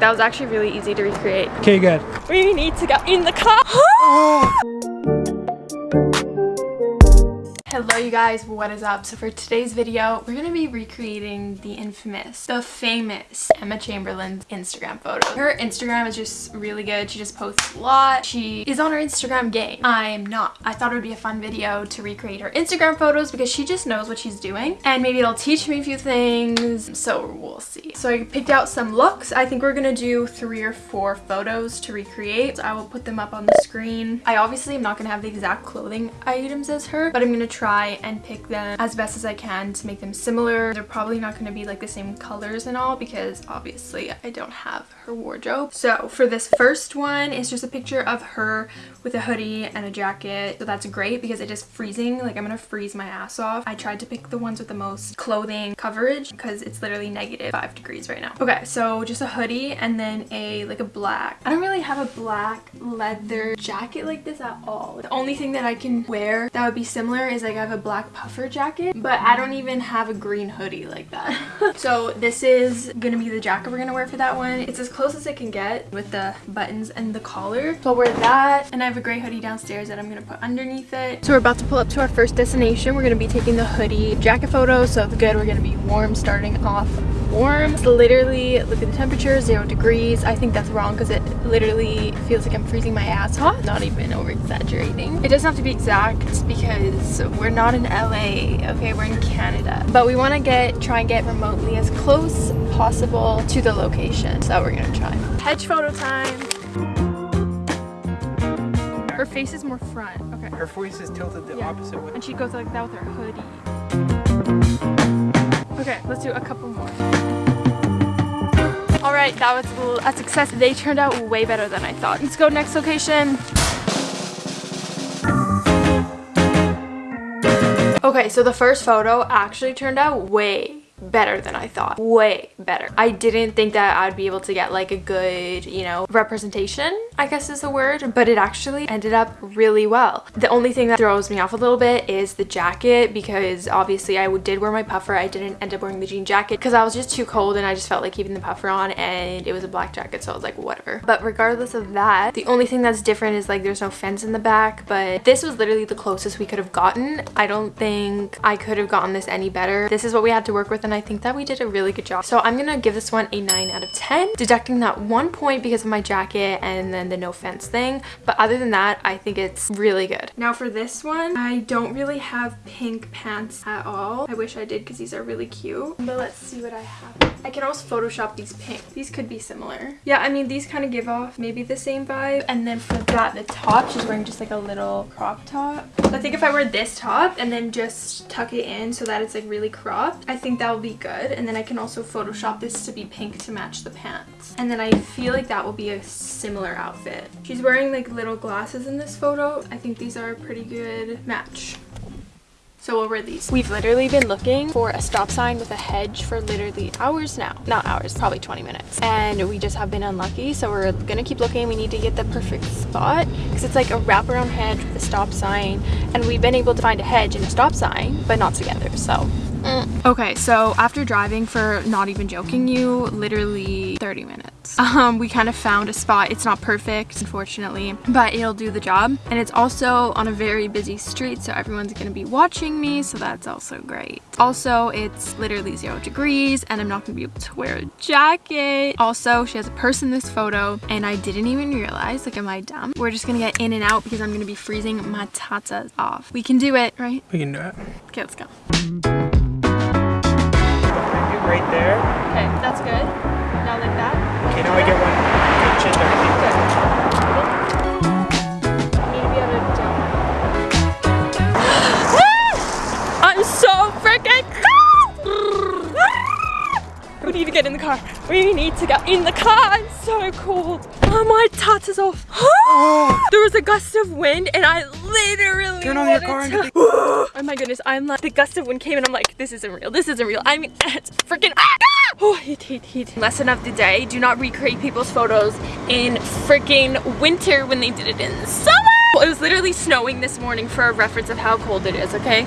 That was actually really easy to recreate. Okay, good. We need to get in the car. Hello you guys, what is up? So for today's video, we're going to be recreating the infamous, the famous Emma Chamberlain's Instagram photo. Her Instagram is just really good. She just posts a lot. She is on her Instagram game. I am not. I thought it would be a fun video to recreate her Instagram photos because she just knows what she's doing and maybe it'll teach me a few things. So we'll see. So I picked out some looks. I think we're going to do three or four photos to recreate. So I will put them up on the screen. I obviously am not going to have the exact clothing items as her, but I'm going to try try and pick them as best as I can to make them similar. They're probably not going to be like the same colors and all because obviously I don't have her wardrobe. So for this first one, it's just a picture of her with a hoodie and a jacket. So that's great because it is freezing. Like I'm going to freeze my ass off. I tried to pick the ones with the most clothing coverage because it's literally negative five degrees right now. Okay, so just a hoodie and then a like a black. I don't really have a black leather jacket like this at all. The only thing that I can wear that would be similar is like I have a black puffer jacket, but I don't even have a green hoodie like that. so this is gonna be the jacket we're gonna wear for that one. It's as close as it can get with the buttons and the collar. So I'll wear that, and I have a gray hoodie downstairs that I'm gonna put underneath it. So we're about to pull up to our first destination. We're gonna be taking the hoodie jacket photo, so good, we're gonna be warm starting off warm. It's literally, look at the temperature, zero degrees. I think that's wrong because it literally feels like I'm freezing my ass off. Not even over exaggerating. It doesn't have to be exact because we're not in LA, okay? We're in Canada. But we want to get, try and get remotely as close possible to the location. So we're gonna try. Hedge photo time. Her face is more front. Okay. Her face is tilted the Yeah. opposite way. And she goes like that with her hoodie. Okay, let's do a couple more. That was a success. They turned out way better than I thought. Let's go next location. Okay, so the first photo actually turned out way better than I thought. Way better. I didn't think that I'd be able to get like a good, you know, representation, I guess is the word, but it actually ended up really well. The only thing that throws me off a little bit is the jacket because obviously I did wear my puffer. I didn't end up wearing the jean jacket because I was just too cold and I just felt like keeping the puffer on and it was a black jacket so I was like whatever. But regardless of that, the only thing that's different is like there's no fence in the back but this was literally the closest we could have gotten. I don't think I could have gotten this any better. This is what we had to work with and I think that we did a really good job. So I'm gonna give this one a 9 out of 10, deducting that one point because of my jacket and then the no fence thing. But other than that, I think it's really good. Now for this one, I don't really have pink pants at all. I wish I did because these are really cute. But let's see what I have. I can also Photoshop these pink. These could be similar. Yeah, I mean, these kind of give off maybe the same vibe. And then for that, the top, she's wearing just like a little crop top. I think if I wear this top and then just tuck it in so that it's like really cropped, I think that will be good. And then I can also Photoshop this to be pink to match the pants. And then I feel like that will be a similar outfit. She's wearing like little glasses in this photo. I think these are a pretty good match. So we'll wear these. We've literally been looking for a stop sign with a hedge for literally hours now. Not hours, probably 20 minutes. And we just have been unlucky. So we're gonna keep looking. We need to get the perfect spot because it's like a wraparound hedge with a stop sign. And we've been able to find a hedge and a stop sign, but not together. So mm. Okay, so after driving for not even joking you, literally 30 minutes, um, we kind of found a spot. It's not perfect, unfortunately, but it'll do the job. And it's also on a very busy street, so everyone's gonna be watching me, so that's also great. Also, it's literally zero degrees, and I'm not gonna be able to wear a jacket. Also, she has a purse in this photo, and I didn't even realize, like, am I dumb? We're just gonna get in and out because I'm gonna be freezing my tatas off. We can do it, right? We can do it. Okay, let's go. Right there. Okay, that's good. Now like that. Okay, now I get one good chin tuck. Need to be able to jump. I'm so freaking cold! We need to get in the car. We need to get in the car. I'm so cold. Oh, my tats is off. there was a gust of wind and I literally Turn on your car and get Oh my goodness, I'm like, the gust of wind came and I'm like, this isn't real, this isn't real. I mean, it's freaking, ah! Oh, heat, heat, heat. Lesson of the day, do not recreate people's photos in freaking winter when they did it in summer. It was literally snowing this morning for a reference of how cold it is, okay?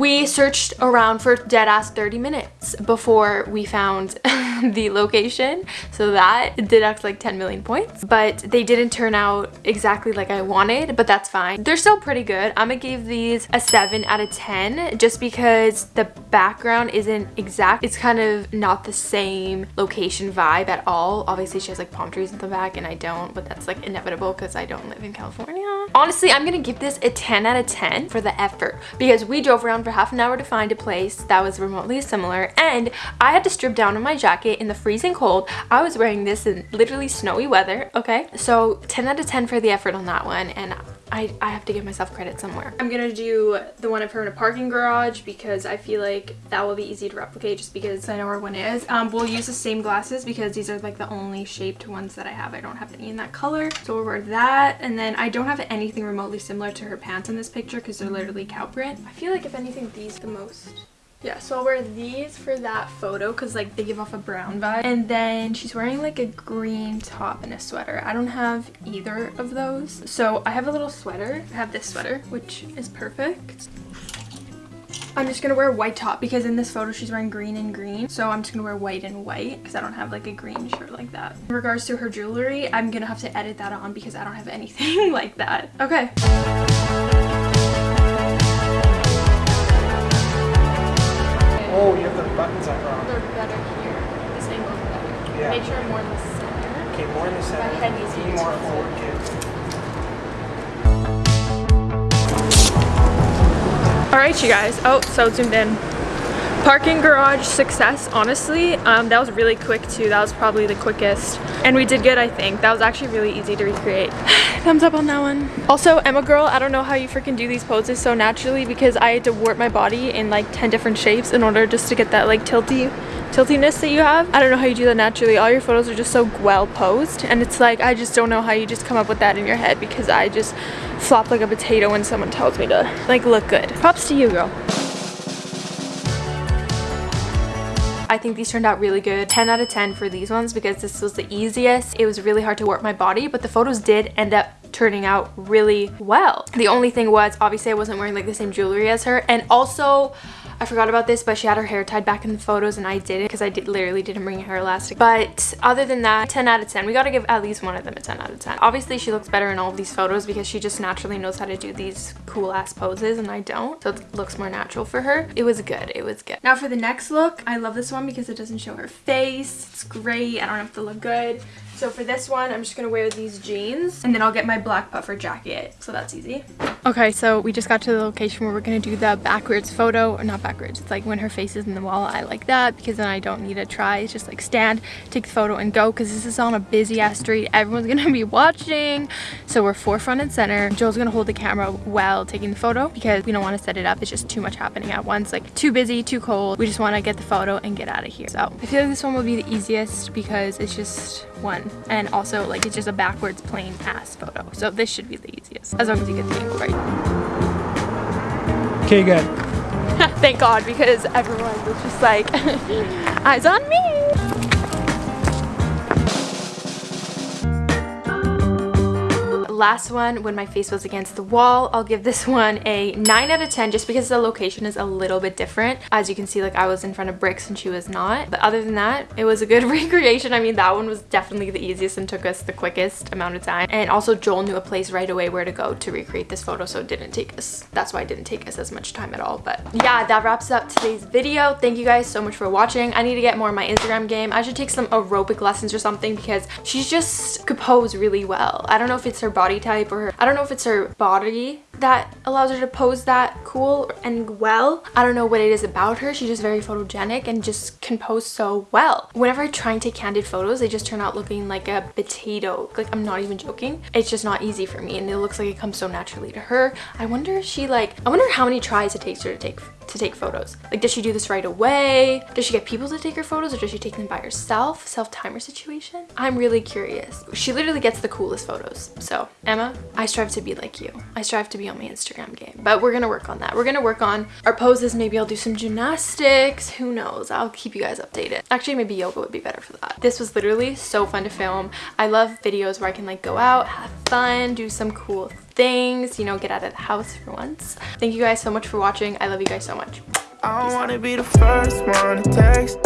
We searched around for dead ass 30 minutes before we found the location. So that deducts like 10 million points, but they didn't turn out exactly like I wanted, but that's fine. They're still pretty good. I'm gonna give these a seven out of 10 just because the background isn't exact. It's kind of not the same location vibe at all. Obviously she has like palm trees in the back and I don't, but that's like inevitable because I don't live in California. Honestly, I'm gonna give this a 10 out of 10 for the effort because we drove around for half an hour to find a place that was remotely similar and I had to strip down in my jacket in the freezing cold. I was wearing this in literally snowy weather, okay? So 10 out of 10 for the effort on that one and I, I have to give myself credit somewhere. I'm gonna do the one of her in a parking garage because I feel like that will be easy to replicate just because I know where one is. Um, we'll use the same glasses because these are like the only shaped ones that I have. I don't have any in that color. So we'll wear that. And then I don't have anything remotely similar to her pants in this picture because they're literally cow print. I feel like if anything, these the most yeah, so I'll wear these for that photo because like they give off a brown vibe. And then she's wearing like a green top and a sweater. I don't have either of those. So I have a little sweater. I have this sweater, which is perfect. I'm just gonna wear a white top because in this photo she's wearing green and green. So I'm just gonna wear white and white because I don't have like a green shirt like that. In regards to her jewelry, I'm gonna have to edit that on because I don't have anything like that. Okay. Oh, you have the buttons up wrong. They're better here. This angle's better. Yeah. Make sure I'm more in the center. Okay, more in the center. head needs to Be be more forward, kids. All right, you guys. Oh, so zoomed in. Parking garage success, honestly. Um, that was really quick too. That was probably the quickest. And we did good, I think. That was actually really easy to recreate. Thumbs up on that one. Also, Emma girl, I don't know how you freaking do these poses so naturally because I had to warp my body in like 10 different shapes in order just to get that like tilty tiltiness that you have. I don't know how you do that naturally. All your photos are just so well posed and it's like I just don't know how you just come up with that in your head because I just flop like a potato when someone tells me to like look good. Props to you girl. I think these turned out really good. 10 out of 10 for these ones because this was the easiest. It was really hard to warp my body, but the photos did end up turning out really well. The only thing was obviously I wasn't wearing like the same jewelry as her and also I forgot about this, but she had her hair tied back in the photos and I didn't because I did, literally didn't bring hair elastic. But other than that, 10 out of 10. We gotta give at least one of them a 10 out of 10. Obviously, she looks better in all of these photos because she just naturally knows how to do these cool ass poses and I don't. So it looks more natural for her. It was good. It was good. Now for the next look, I love this one because it doesn't show her face. It's great. I don't have to look good. So for this one, I'm just gonna wear these jeans and then I'll get my black puffer jacket. So that's easy. Okay, so we just got to the location where we're gonna do the backwards photo, or not backwards, it's like when her face is in the wall. I like that because then I don't need to try. It's just like stand, take the photo and go because this is on a busy ass street. Everyone's gonna be watching. So we're forefront and center. Joel's gonna hold the camera while taking the photo because we don't wanna set it up. It's just too much happening at once. Like too busy, too cold. We just wanna get the photo and get out of here. So I feel like this one will be the easiest because it's just one. And also like it's just a backwards plain ass photo. So this should be the easiest as long as you get the angle right. Okay, good. thank god because everyone was just like eyes on me last one when my face was against the wall i'll give this one a 9 out of 10 just because the location is a little bit different. As you can see like i was in front of bricks and she was not. But other than that it was a good recreation. I mean that one was definitely the easiest and took us the quickest amount of time. And also joel knew a place right away where to go to recreate this photo so it didn't take us that's why it didn't take us as much time at all. But yeah that wraps up today's video. Thank you guys so much for watching. I need to get more of my instagram game. I should take some aerobic lessons or something because she's just could pose really well. I don't know if it's her body type or I don't know if it's her body that allows her to pose that cool and well. I don't know what it is about her. She's just very photogenic and just can pose so well. Whenever I try and take candid photos, they just turn out looking like a potato. Like I'm not even joking. It's just not easy for me and it looks like it comes so naturally to her. I wonder if she like, I wonder how many tries it takes her to take to take photos. Like does she do this right away? Does she get people to take her photos or does she take them by herself? Self-timer situation? I'm really curious. She literally gets the coolest photos. So Emma, I strive to be like you. I strive to be on my Instagram game. But we're gonna work on that. We're gonna work on our poses. Maybe I'll do some gymnastics. Who knows? I'll keep you guys updated. Actually, maybe yoga would be better for that. This was literally so fun to film. I love videos where I can like go out, have fun, do some cool things, you know, get out of the house for once. Thank you guys so much for watching. I love you guys so much. I wanna be the first one to text.